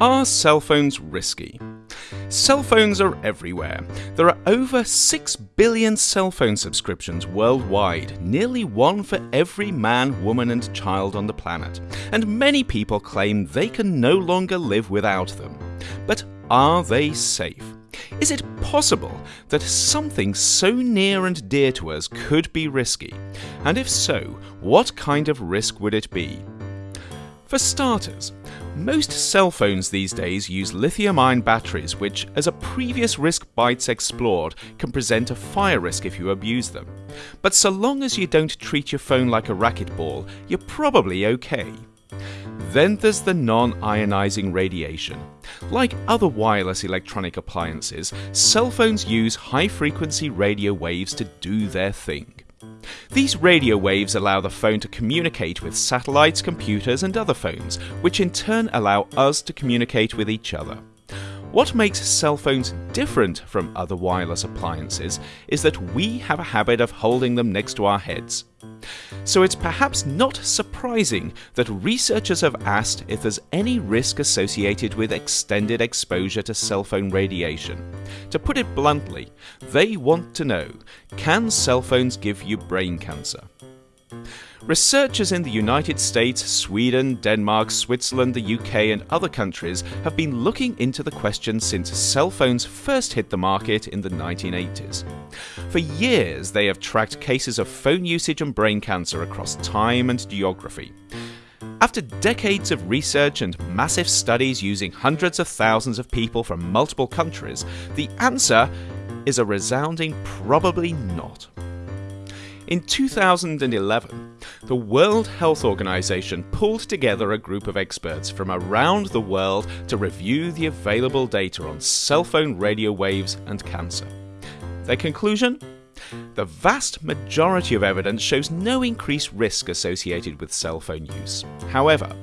Are cell phones risky? Cell phones are everywhere. There are over 6 billion cell phone subscriptions worldwide, nearly one for every man, woman, and child on the planet, and many people claim they can no longer live without them. But are they safe? Is it possible that something so near and dear to us could be risky? And if so, what kind of risk would it be? For starters, most cell phones these days use lithium ion batteries, which, as a previous Risk Bites explored, can present a fire risk if you abuse them. But so long as you don't treat your phone like a racquetball, you're probably okay. Then there's the non ionizing radiation. Like other wireless electronic appliances, cell phones use high frequency radio waves to do their thing. These radio waves allow the phone to communicate with satellites, computers, and other phones, which in turn allow us to communicate with each other. What makes cell phones different from other wireless appliances is that we have a habit of holding them next to our heads. So it's perhaps not surprising that researchers have asked if there's any risk associated with extended exposure to cell phone radiation. To put it bluntly, they want to know can cell phones give you brain cancer? Researchers in the United States, Sweden, Denmark, Switzerland, the UK, and other countries have been looking into the question since cell phones first hit the market in the 1980s. For years, they have tracked cases of phone usage and brain cancer across time and geography. After decades of research and massive studies using hundreds of thousands of people from multiple countries, the answer is a resounding probably not. In 2011, the World Health Organization pulled together a group of experts from around the world to review the available data on cell phone radio waves and cancer. Their conclusion? The vast majority of evidence shows no increased risk associated with cell phone use. However,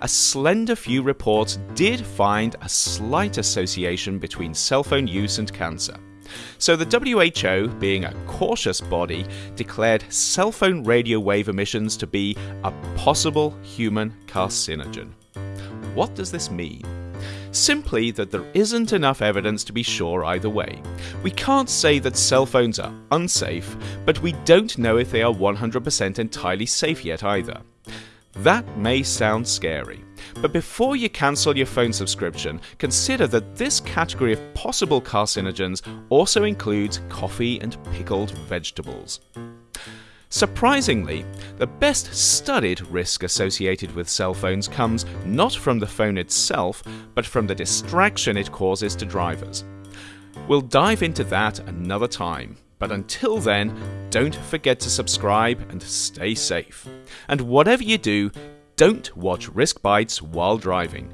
a slender few reports did find a slight association between cell phone use and cancer. So the WHO, being a cautious body, declared cell phone radio wave emissions to be a possible human carcinogen. What does this mean? Simply that there isn't enough evidence to be sure either way. We can't say that cell phones are unsafe, but we don't know if they are 100% entirely safe yet either. That may sound scary, but before you cancel your phone subscription, consider that this category of possible carcinogens also includes coffee and pickled vegetables. Surprisingly, the best studied risk associated with cell phones comes not from the phone itself, but from the distraction it causes to drivers. We'll dive into that another time, but until then, don't forget to subscribe and stay safe. And whatever you do, don't watch Risk bites while driving.